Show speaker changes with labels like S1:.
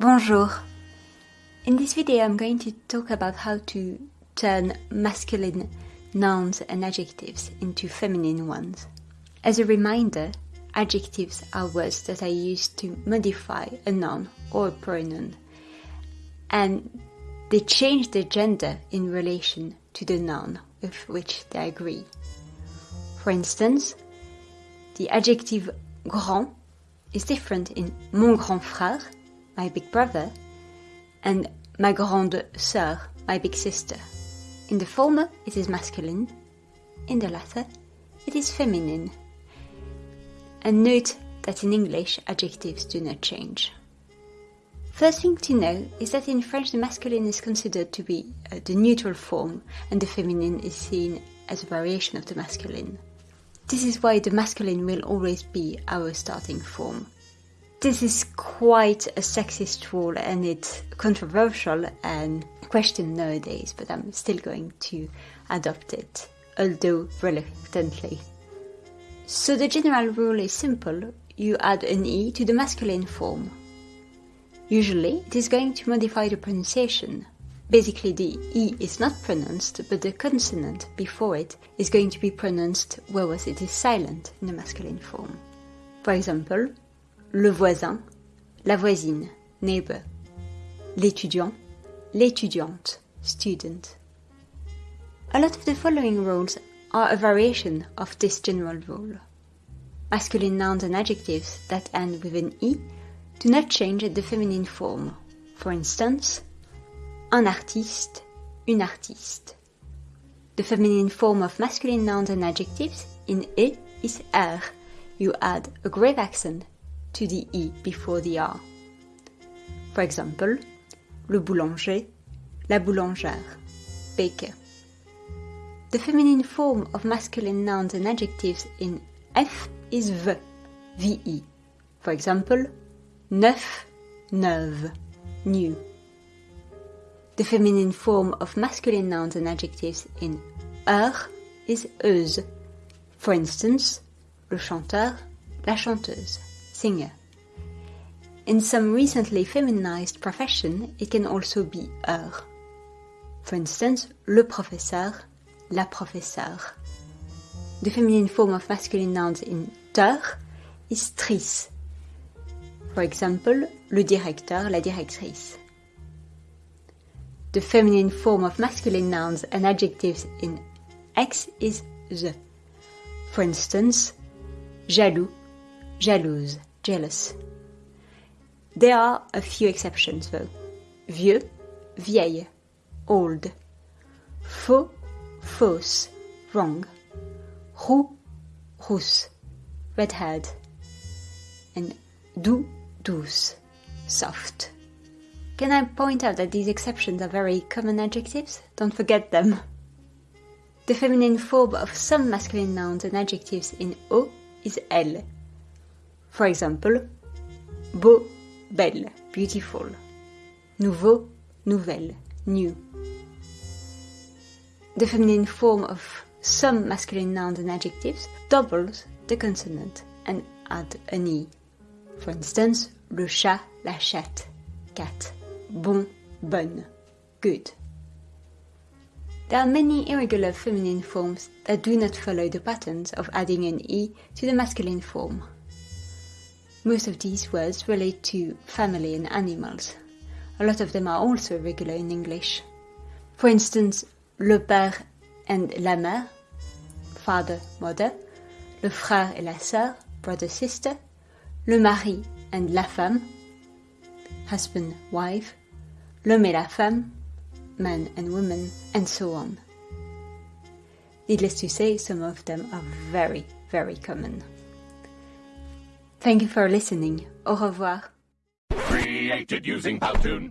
S1: Bonjour. In this video I'm going to talk about how to turn masculine nouns and adjectives into feminine ones. As a reminder, adjectives are words that are used to modify a noun or a pronoun and they change their gender in relation to the noun with which they agree. For instance, the adjective grand is different in mon grand frère my big brother, and ma grande sœur, my big sister. In the former, it is masculine. In the latter, it is feminine. And note that in English, adjectives do not change. First thing to know is that in French the masculine is considered to be uh, the neutral form and the feminine is seen as a variation of the masculine. This is why the masculine will always be our starting form. This is quite a sexist rule and it's controversial and questioned nowadays, but I'm still going to adopt it, although reluctantly. So the general rule is simple, you add an e to the masculine form. Usually it is going to modify the pronunciation. Basically the e is not pronounced, but the consonant before it is going to be pronounced whereas it is silent in the masculine form. For example, le voisin, la voisine, neighbor, l'étudiant, l'étudiante, student. A lot of the following rules are a variation of this general rule. Masculine nouns and adjectives that end with an e do not change the feminine form. For instance, un artiste, une artiste. The feminine form of masculine nouns and adjectives in e is er. You add a grave accent to the E before the R. For example, le boulanger, la boulangère, baker. The feminine form of masculine nouns and adjectives in F is V, VE. For example, neuf, neuve, new. The feminine form of masculine nouns and adjectives in er is euse. For instance, le chanteur, la chanteuse singer. In some recently feminized profession, it can also be er. For instance, le professeur, la professeure. The feminine form of masculine nouns in ter is tris. For example, le directeur, la directrice. The feminine form of masculine nouns and adjectives in X is the. For instance, jaloux, jalouse jealous. There are a few exceptions though. Vieux, vieille, old. Faux, fausse, wrong. Roux, rousse, red-haired. And doux, douce, soft. Can I point out that these exceptions are very common adjectives? Don't forget them. The feminine form of some masculine nouns and adjectives in O is elle, for example, beau, belle, beautiful. Nouveau, nouvelle, new. The feminine form of some masculine nouns and adjectives doubles the consonant and add an e. For instance, le chat, la chatte, cat, bon, bonne, good. There are many irregular feminine forms that do not follow the patterns of adding an e to the masculine form. Most of these words relate to family and animals. A lot of them are also regular in English. For instance, le père and la mère, father, mother, le frère et la sœur, brother, sister, le mari and la femme, husband, wife, l'homme et la femme, man and woman, and so on. Needless to say, some of them are very, very common. Thank you for listening. Au revoir. Created using Powtoon.